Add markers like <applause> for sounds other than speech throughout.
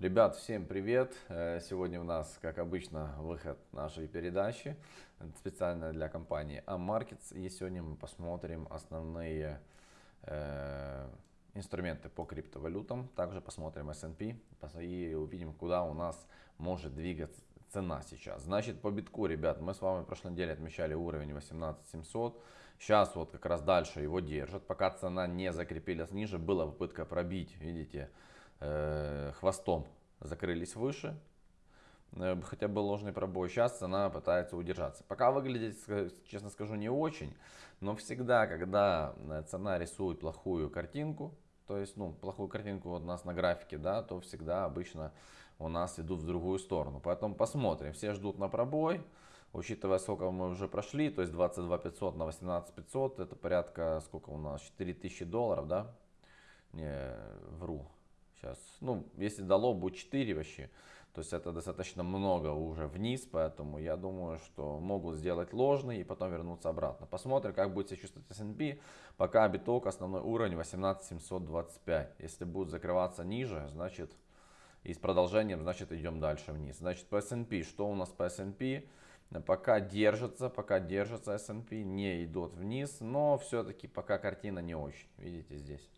Ребят, всем привет! Э, сегодня у нас, как обычно, выход нашей передачи специально для компании Ammarkets. И сегодня мы посмотрим основные э, инструменты по криптовалютам. Также посмотрим S&P и увидим, куда у нас может двигаться цена сейчас. Значит, по битку, ребят, мы с вами в прошлой неделе отмечали уровень 18700. Сейчас вот как раз дальше его держат. Пока цена не закрепилась ниже, была попытка пробить, видите, э, хвостом закрылись выше, э, хотя был ложный пробой. Сейчас цена пытается удержаться. Пока выглядит, честно скажу, не очень, но всегда, когда э, цена рисует плохую картинку, то есть, ну, плохую картинку у нас на графике, да, то всегда обычно у нас идут в другую сторону. Поэтому посмотрим. Все ждут на пробой. Учитывая, сколько мы уже прошли, то есть 22 500 на 18 500, это порядка, сколько у нас, 4000 долларов, да? Не, вру. Сейчас, ну, если дало, будет 4 вообще. То есть это достаточно много уже вниз, поэтому я думаю, что могут сделать ложный и потом вернуться обратно. Посмотрим, как будет себя чувствовать S&P. Пока биток основной уровень 18725. Если будет закрываться ниже, значит и с продолжением, значит идем дальше вниз. Значит по S&P, что у нас по S&P? Пока держится, пока держится S&P, не идут вниз, но все-таки пока картина не очень. Видите здесь.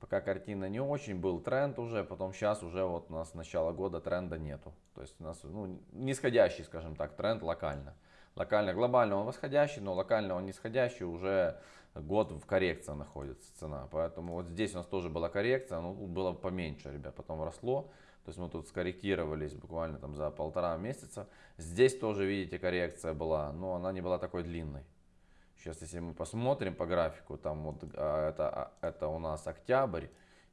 Пока картина не очень, был тренд уже, потом сейчас уже вот у нас с начала года тренда нету. То есть у нас ну, нисходящий, скажем так, тренд локально. Локально, глобально он восходящий, но локально он нисходящий, уже год в коррекции находится цена. Поэтому вот здесь у нас тоже была коррекция, но было поменьше, ребят, потом росло. То есть мы тут скорректировались буквально там за полтора месяца. Здесь тоже, видите, коррекция была, но она не была такой длинной. Сейчас, если мы посмотрим по графику, там вот а, это, а, это у нас октябрь,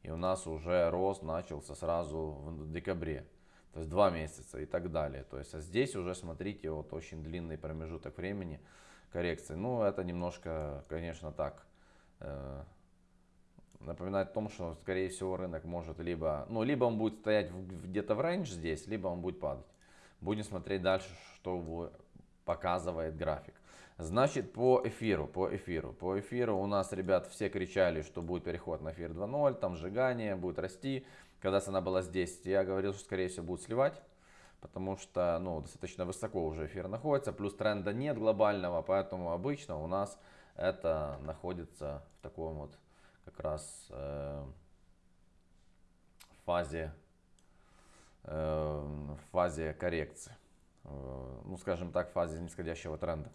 и у нас уже рост начался сразу в декабре. То есть два месяца и так далее. То есть а здесь уже, смотрите, вот очень длинный промежуток времени коррекции. Ну, это немножко, конечно, так э, напоминает о том, что, скорее всего, рынок может либо, ну, либо он будет стоять где-то в рейндж здесь, либо он будет падать. Будем смотреть дальше, что показывает график. Значит, по эфиру, по эфиру, по эфиру. У нас, ребят, все кричали, что будет переход на эфир 2.0, там сжигание, будет расти. Когда цена была здесь, я говорил, что, скорее всего, будет сливать, потому что, ну, достаточно высоко уже эфир находится, плюс тренда нет глобального, поэтому обычно у нас это находится в таком вот как раз э, фазе, э, фазе коррекции, э, ну, скажем так, фазе нисходящего тренда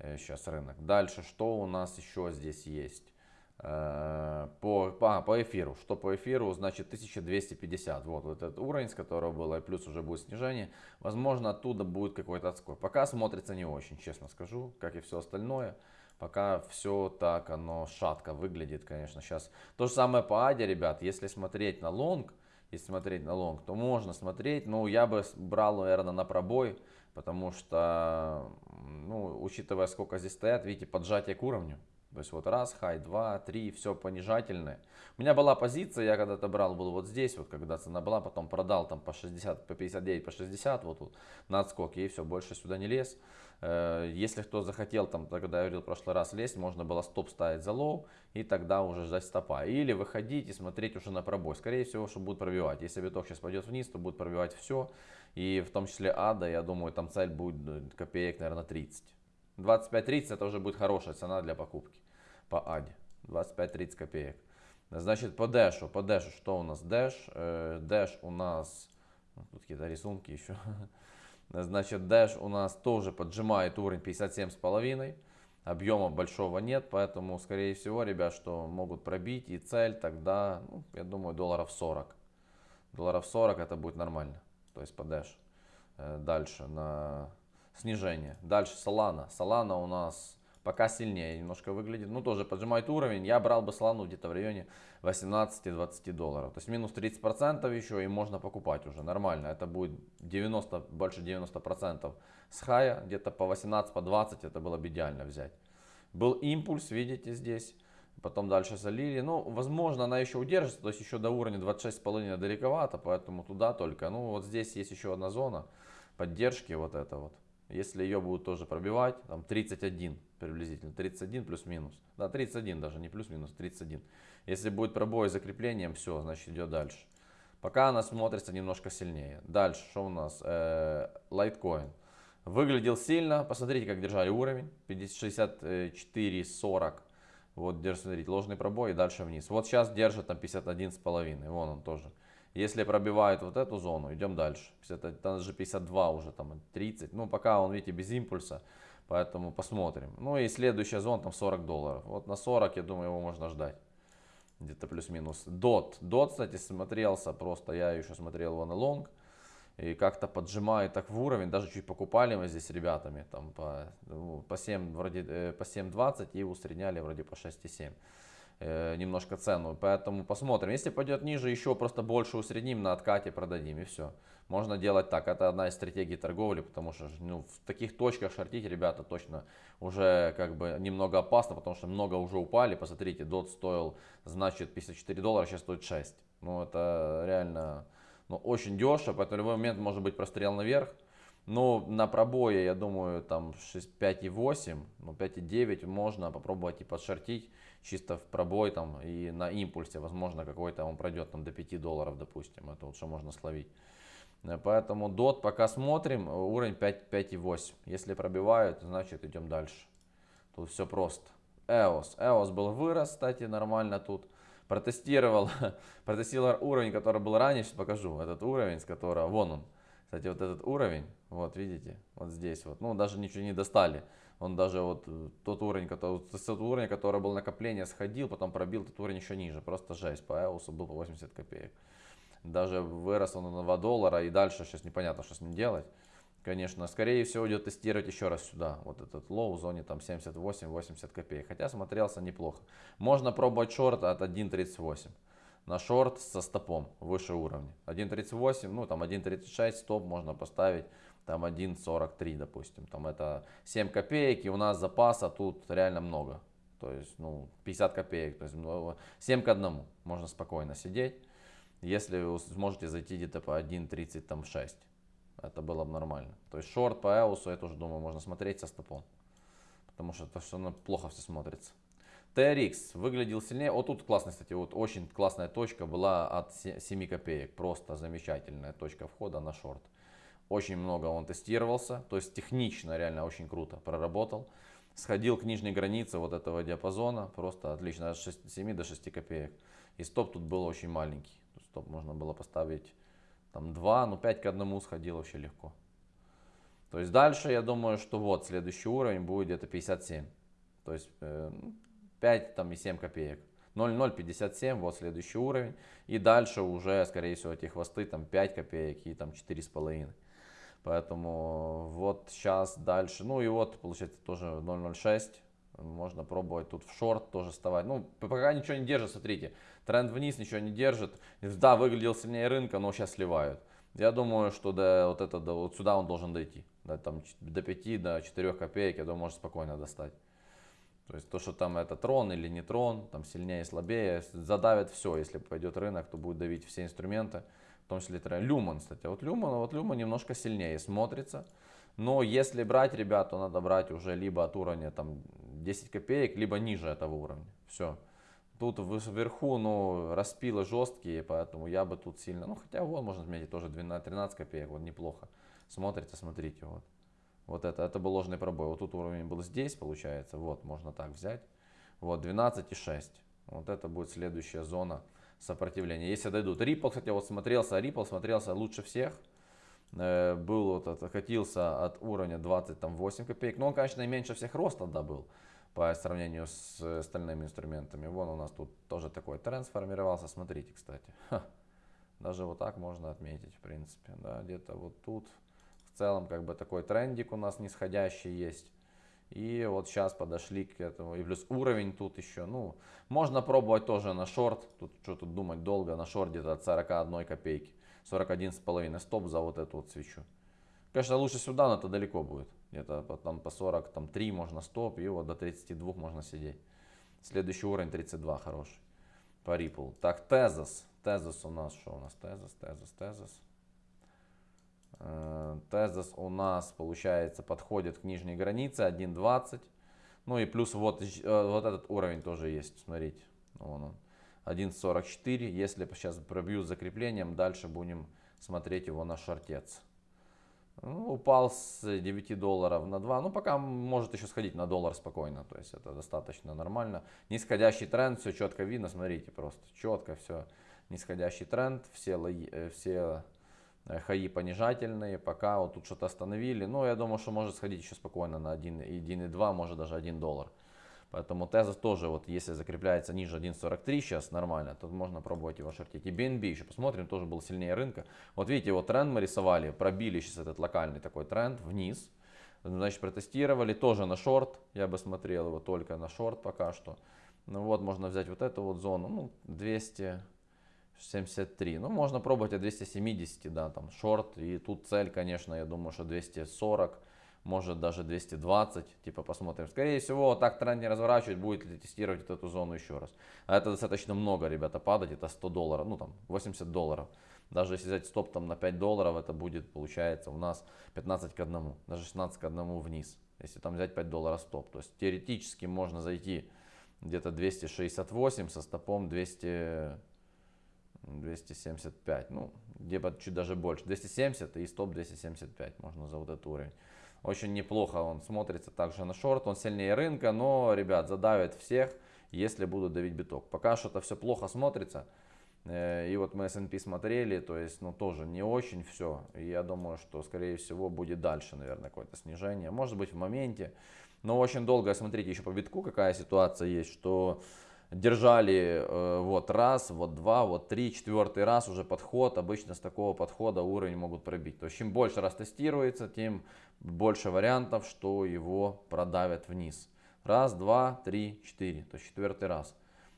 сейчас э, рынок. Дальше, что у нас еще здесь есть? Э, по, по, по эфиру. Что по эфиру? Значит 1250. Вот, вот этот уровень, с которого было, и плюс уже будет снижение. Возможно, оттуда будет какой-то отскок. Пока смотрится не очень, честно скажу, как и все остальное. Пока все так, оно шатко выглядит, конечно, сейчас. То же самое по Аде, ребят. Если смотреть на лонг, если смотреть на лонг, то можно смотреть. Но я бы брал, наверное, на пробой потому что, ну, учитывая, сколько здесь стоят, видите, поджатие к уровню. То есть вот раз, хай, два, три, все понижательное. У меня была позиция, я когда-то брал, был вот здесь, вот когда цена была, потом продал там по 60, по 59, по 60, вот тут на отскоке, и все, больше сюда не лез. Э, если кто захотел, там, когда я говорил в прошлый раз, лезть, можно было стоп ставить за low, и тогда уже ждать стопа. Или выходить и смотреть уже на пробой. Скорее всего, что будет пробивать. Если биток сейчас пойдет вниз, то будет пробивать все. И в том числе ада, я думаю, там цель будет э, копеек, наверное, 30. 25-30 это уже будет хорошая цена для покупки по аде. 25-30 копеек. Значит, по дэшу. По дэшу что у нас? Дэш. Э, дэш у нас... Ну, тут какие-то рисунки еще. <laughs> Значит, дэш у нас тоже поджимает уровень 57,5. Объема большого нет, поэтому, скорее всего, ребят, что могут пробить и цель тогда, ну, я думаю, долларов 40. Долларов 40 это будет нормально то есть по Dash. Э, дальше на снижение. Дальше Solana. Solana у нас пока сильнее немножко выглядит. Ну, тоже поджимает уровень. Я брал бы Solana где-то в районе 18-20 долларов. То есть минус 30% еще и можно покупать уже нормально. Это будет 90, больше 90% с хая. Где-то по 18, по 20 это было бы идеально взять. Был импульс, видите здесь потом дальше залили. Ну, возможно, она еще удержится, то есть еще до уровня 26,5 далековато, поэтому туда только. Ну, вот здесь есть еще одна зона поддержки, вот это вот. Если ее будут тоже пробивать, там 31 приблизительно, 31 плюс-минус. Да, 31 даже, не плюс-минус, 31. Если будет пробой с закреплением, все, значит идет дальше. Пока она смотрится немножко сильнее. Дальше, что у нас? Э, Litecoin. Выглядел сильно. Посмотрите, как держали уровень. 64.40. Вот, смотрите, ложный пробой и дальше вниз. Вот сейчас держит там 51,5. Вон он тоже. Если пробивает вот эту зону, идем дальше. 50, там же 52 уже, там 30. Ну, пока он, видите, без импульса. Поэтому посмотрим. Ну и следующая зона там 40 долларов. Вот на 40, я думаю, его можно ждать. Где-то плюс-минус. Дот. Дот, кстати, смотрелся просто. Я еще смотрел его на лонг. И как-то поджимает так в уровень. Даже чуть покупали мы здесь с ребятами. Там по, ну, по 7, вроде, э, по 7.20 и усредняли вроде по 6.7 э, немножко цену. Поэтому посмотрим. Если пойдет ниже, еще просто больше усредним, на откате продадим и все. Можно делать так. Это одна из стратегий торговли, потому что ну, в таких точках шортить, ребята, точно уже как бы немного опасно, потому что много уже упали. Посмотрите, DOT стоил, значит, 54 доллара, сейчас стоит 6. Ну, это реально ну, очень дешево, поэтому в любой момент может быть прострел наверх. Но на пробое, я думаю, там 5,8, ну 5,9 можно попробовать и подшортить чисто в пробой там и на импульсе, возможно, какой-то он пройдет там до 5 долларов, допустим, это вот что можно словить. Э, поэтому DOT пока смотрим, уровень 5,8. Если пробивают, значит идем дальше. Тут все просто. EOS. EOS был вырос, кстати, нормально тут. Протестировал, <laughs> протестировал уровень, который был ранее, сейчас покажу. Этот уровень, с которого, вон он. Кстати, вот этот уровень, вот видите, вот здесь вот. Ну, даже ничего не достали. Он даже вот э, тот уровень, который, тот уровень, который был накопление, сходил, потом пробил этот уровень еще ниже. Просто жесть. По EOS был по 80 копеек. Даже вырос он на 2 доллара и дальше сейчас непонятно, что с ним делать. Конечно, скорее всего идет тестировать еще раз сюда. Вот этот low в зоне там 78-80 копеек. Хотя смотрелся неплохо. Можно пробовать шорт от 1.38 на шорт со стопом выше уровня. 1.38, ну там 1.36 стоп можно поставить там 1.43 допустим. Там это 7 копеек и у нас запаса тут реально много. То есть ну 50 копеек. То есть 7 к 1 можно спокойно сидеть если вы сможете зайти где-то по 1.36. Это было бы нормально. То есть шорт по EOS, я тоже думаю, можно смотреть со стопом. Потому что это все плохо все смотрится. TRX выглядел сильнее. Вот тут классно, кстати, вот очень классная точка была от 7 копеек. Просто замечательная точка входа на шорт. Очень много он тестировался. То есть технично реально очень круто проработал. Сходил к нижней границе вот этого диапазона. Просто отлично. От 6, 7 до 6 копеек. И стоп тут был очень маленький стоп можно было поставить там 2, ну 5 к 1 сходил вообще легко. То есть дальше я думаю, что вот следующий уровень будет где-то 57. То есть э, 5 там и 7 копеек. 0,057, вот следующий уровень. И дальше уже, скорее всего, эти хвосты там 5 копеек и там 4,5. Поэтому вот сейчас дальше. Ну и вот получается тоже 0,06. Можно пробовать тут в шорт тоже вставать. Ну, пока ничего не держит, смотрите. Тренд вниз ничего не держит. Да, выглядел сильнее рынка, но сейчас сливают. Я думаю, что до, вот, это, до, вот сюда он должен дойти. До, там, до 5, до 4 копеек, я думаю, может спокойно достать. То есть то, что там это трон или не трон, там сильнее, слабее, задавит все. Если пойдет рынок, то будет давить все инструменты, в том числе тренд. Люман, кстати, вот Люман, вот Люман немножко сильнее смотрится. Но если брать, ребят, то надо брать уже либо от уровня там 10 копеек, либо ниже этого уровня. Все. Тут вверху, ну, распилы жесткие, поэтому я бы тут сильно, ну, хотя вот можно отметить тоже 12-13 копеек, вот неплохо. Смотрите, смотрите, вот. Вот это, это был ложный пробой. Вот тут уровень был здесь, получается, вот, можно так взять. Вот, 12,6. Вот это будет следующая зона сопротивления. Если дойдут. Ripple, кстати, вот смотрелся, Ripple смотрелся лучше всех. Э, был вот, откатился от уровня 28 копеек. Но он, конечно, и меньше всех роста да, был по сравнению с остальными инструментами. Вон у нас тут тоже такой тренд сформировался. Смотрите, кстати. Даже вот так можно отметить, в принципе. Да, где-то вот тут в целом как бы такой трендик у нас нисходящий есть. И вот сейчас подошли к этому. И плюс уровень тут еще. Ну, можно пробовать тоже на шорт. Тут что тут думать долго. На шорт где-то от 41 копейки. 41,5 стоп за вот эту вот свечу. Конечно, лучше сюда, но это далеко будет. Где-то там по 40, там 3 можно стоп, и вот до 32 можно сидеть. Следующий уровень 32 хороший. По Ripple. Так, Tezos. Tezos у нас, что у нас? Tezos, Tezos, Tezos. Tezos у нас, получается, подходит к нижней границе 1.20. Ну и плюс вот, э, вот этот уровень тоже есть, смотрите. Вон он. 1.44. Если сейчас пробьют закреплением, дальше будем смотреть его на шортец. Ну, упал с 9 долларов на 2. Ну, пока может еще сходить на доллар спокойно. То есть это достаточно нормально. Нисходящий тренд, все четко видно. Смотрите, просто четко все. Нисходящий тренд, все, э, все э, хаи понижательные. Пока вот тут что-то остановили. Ну, я думаю, что может сходить еще спокойно на 1,2, может даже 1 доллар. Поэтому Тезос тоже, вот если закрепляется ниже 1.43 сейчас нормально, то можно пробовать его шортить. И BNB еще посмотрим, тоже был сильнее рынка. Вот видите, вот тренд мы рисовали, пробили сейчас этот локальный такой тренд вниз. Значит, протестировали тоже на шорт. Я бы смотрел его только на шорт пока что. Ну вот, можно взять вот эту вот зону, ну, 273. Ну, можно пробовать от 270, да, там, шорт. И тут цель, конечно, я думаю, что 240 может даже 220, типа посмотрим. Скорее всего, вот так тренд не разворачивать, будет ли тестировать эту зону еще раз. А это достаточно много, ребята, падать, это 100 долларов, ну там 80 долларов. Даже если взять стоп там на 5 долларов, это будет, получается, у нас 15 к 1, даже 16 к 1 вниз. Если там взять 5 долларов стоп. То есть теоретически можно зайти где-то 268 со стопом 200, 275, ну, где-то чуть даже больше. 270 и стоп 275 можно за вот этот уровень. Очень неплохо он смотрится также на шорт. Он сильнее рынка, но, ребят, задавит всех, если будут давить биток. Пока что-то все плохо смотрится. Э, и вот мы S&P смотрели, то есть, ну, тоже не очень все. И я думаю, что, скорее всего, будет дальше, наверное, какое-то снижение. Может быть, в моменте. Но очень долго, смотрите, еще по битку какая ситуация есть, что держали э, вот раз, вот два, вот три, четвертый раз уже подход. Обычно с такого подхода уровень могут пробить. То есть чем больше раз тестируется, тем больше вариантов, что его продавят вниз. Раз, два, три, четыре. То есть четвертый раз.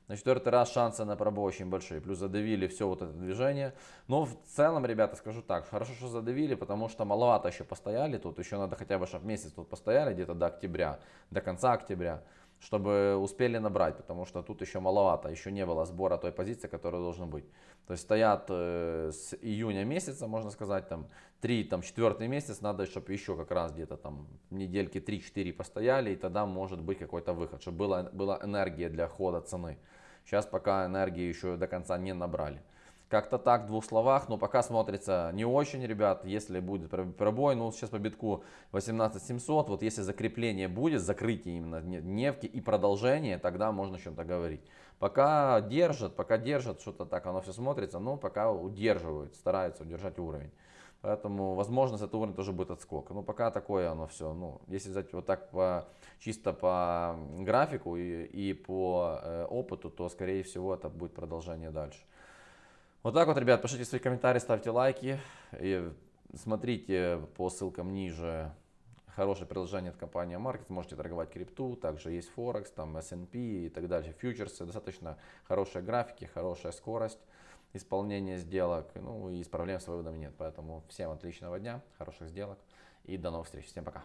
На четвертый раз шансы на пробой очень большие. Плюс задавили все вот это движение. Но в целом, ребята, скажу так. Хорошо, что задавили, потому что маловато еще постояли. Тут еще надо хотя бы, чтобы месяц тут постояли, где-то до октября, до конца октября чтобы успели набрать, потому что тут еще маловато, еще не было сбора той позиции, которая должна быть. То есть стоят э, с июня месяца, можно сказать, там 3, там 4 месяц, надо, чтобы еще как раз где-то там недельки 3-4 постояли, и тогда может быть какой-то выход, чтобы была, была энергия для хода цены. Сейчас пока энергии еще до конца не набрали. Как-то так, в двух словах, но пока смотрится не очень, ребят. Если будет пробой, ну сейчас по битку 18700, вот если закрепление будет, закрытие именно нефти и продолжение, тогда можно о чем-то говорить. Пока держат, пока держат, что-то так оно все смотрится, но пока удерживают, стараются удержать уровень. Поэтому, возможно, с этого уровня тоже будет отскок. Но пока такое оно все. Ну, если взять вот так по, чисто по графику и, и по э, опыту, то, скорее всего, это будет продолжение дальше. Вот так вот, ребят, пишите свои комментарии, ставьте лайки. И смотрите по ссылкам ниже хорошее приложение от компании Market. Можете торговать крипту, также есть Форекс, там S&P и так далее, фьючерсы. Достаточно хорошие графики, хорошая скорость исполнения сделок. Ну и с проблем с выводом нет. Поэтому всем отличного дня, хороших сделок и до новых встреч. Всем пока.